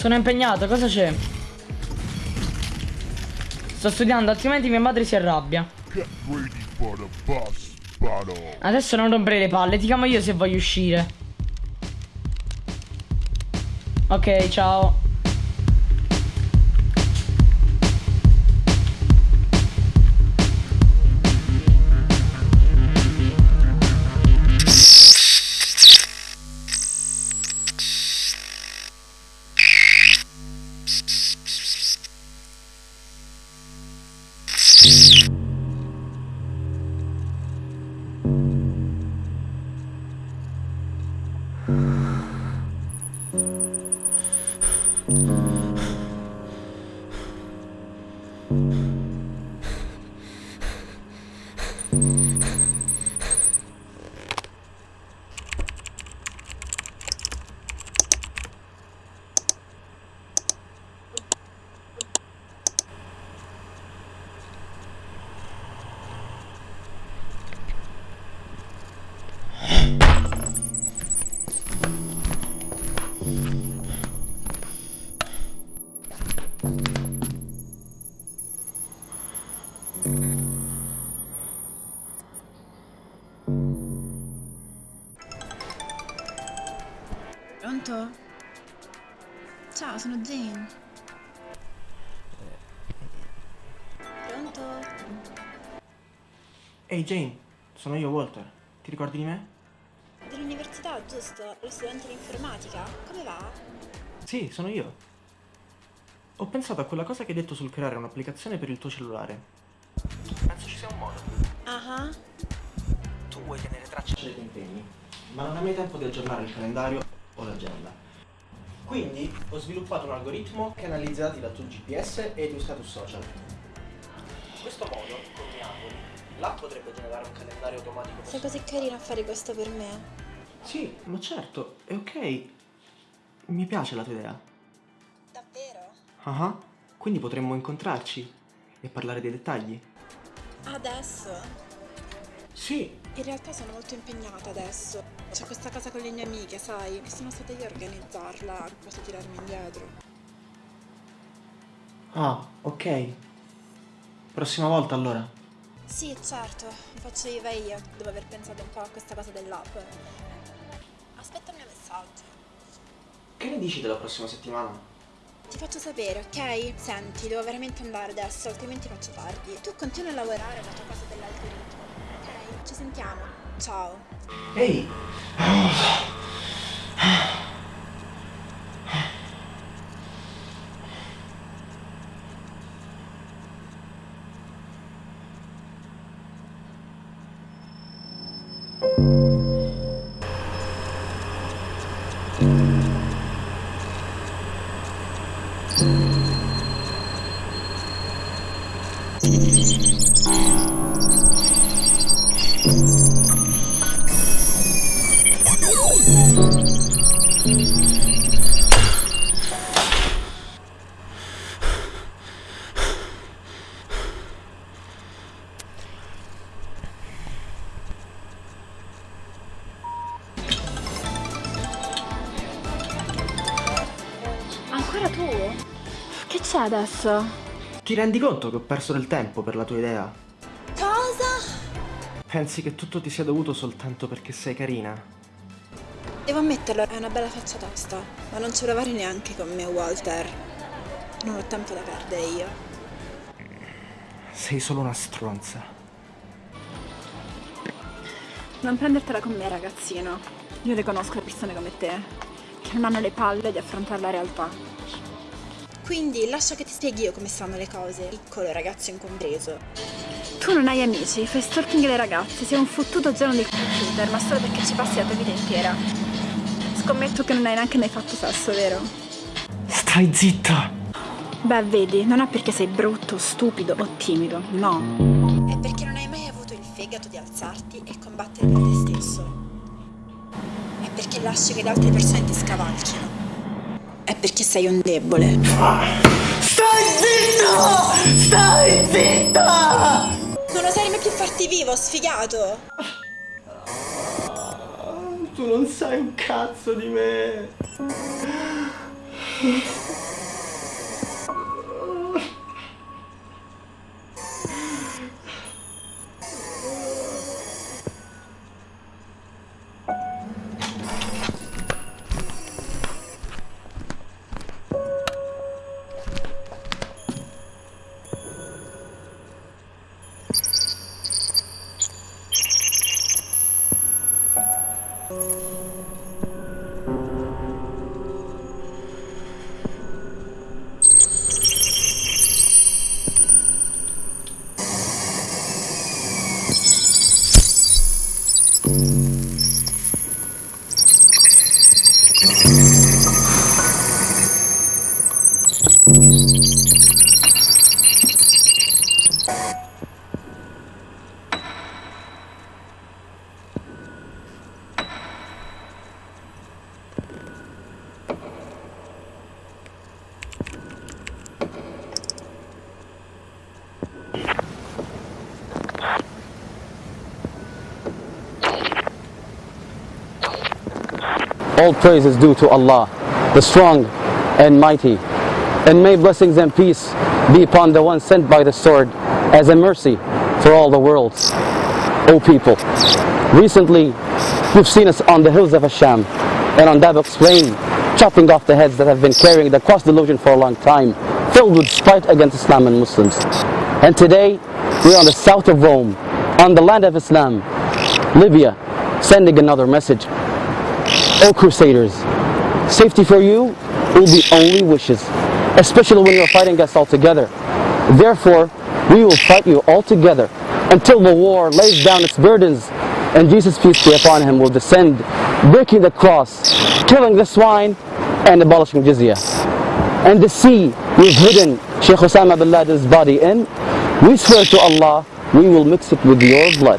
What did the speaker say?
Sono impegnato, cosa c'è? Sto studiando, altrimenti mia madre si arrabbia. Adesso non rompere le palle, ti chiamo io se voglio uscire. Ok, ciao. Mm-hmm. Pronto? Ciao, sono Jane. Pronto? Ehi Jane, sono io Walter. Ti ricordi di me? Dell'università, giusto? Lo studente di informatica? Come va? Sì, sono io. Ho pensato a quella cosa che hai detto sul creare un'applicazione per il tuo cellulare. Penso ci sia un modo. Ah uh Tu vuoi tenere traccia dei tuoi impegni, ma non hai mai tempo di aggiornare il calendario o l'agenda. Quindi ho sviluppato un algoritmo che analizza i dati dal tuo GPS e i tuoi status social. In questo modo, con Miangoli, l'app potrebbe generare un calendario automatico. Sei così carino a fare questo per me. Sì, ma certo, è ok. Mi piace la tua idea. Davvero? Ah, uh -huh. quindi potremmo incontrarci e parlare dei dettagli. Adesso? Sì. In realtà sono molto impegnata adesso. C'è questa casa con le mie amiche, sai? E sono stata io a organizzarla, posso tirarmi indietro. Ah, ok. Prossima volta allora. Sì, certo, faccio viva io, dopo aver pensato un po' a questa cosa dell'app. Aspetta il mio messaggio. Che ne dici della prossima settimana? Ti faccio sapere, ok? Senti, devo veramente andare adesso, altrimenti faccio tardi. Tu continua a lavorare alla tua cosa dell'algoritmo. Ci sentiamo. Ciao. Ehi! Ancora c'è adesso? Ti rendi conto che ho perso del tempo per la tua idea? Cosa? Pensi che tutto ti sia dovuto soltanto perché sei carina? Devo ammetterlo, è una bella faccia tosta, ma non ce la fare neanche con me, Walter. Non ho tempo da perdere io. Sei solo una stronza. Non prendertela con me, ragazzino. Io le conosco persone come te, che non hanno le palle di affrontare la realtà. Quindi lascia che ti spieghi io come stanno le cose, piccolo ragazzo incompreso. Tu non hai amici, fai stalking alle ragazze, sei un fottuto geno di computer, ma solo perché ci passi la tua vita intera. Scommetto che non hai neanche mai fatto sesso, vero? Stai zitta! Beh, vedi, non è perché sei brutto, stupido o timido, no. È perché non hai mai avuto il fegato di alzarti e combattere per te stesso. È perché lasci che le altre persone ti scavalchino. È perché sei un debole. Stai zitto! Stai zitta! Non oserei mai più farti vivo, sfigato! Tu non sai un cazzo di me! All praise is due to Allah, the strong and mighty. And may blessings and peace be upon the one sent by the sword as a mercy for all the worlds. O people, recently you've seen us on the hills of Asham and on Dabok's plain, chopping off the heads that have been carrying the cross delusion for a long time, filled with spite against Islam and Muslims. And today, we're on the south of Rome, on the land of Islam, Libya, sending another message. O Crusaders, safety for you will be only wishes, especially when you're fighting us all together. Therefore, we will fight you all together until the war lays down its burdens and Jesus, peace be upon him, will descend, breaking the cross, killing the swine, and abolishing jizya. And the sea we've hidden Sheikh Osama bin Laden's body in, we swear to Allah, we will mix it with your blood.